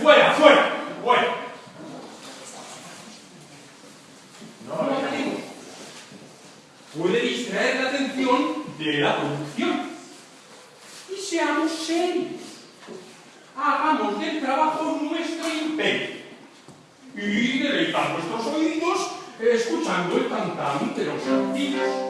Fuera, fuera, fuera. No lo. Puede distraer la atención de la producción. Y seamos serios. Hagamos del trabajo nuestro imperio. Y deleitar nuestros oídos escuchando el cantante de los antiguos.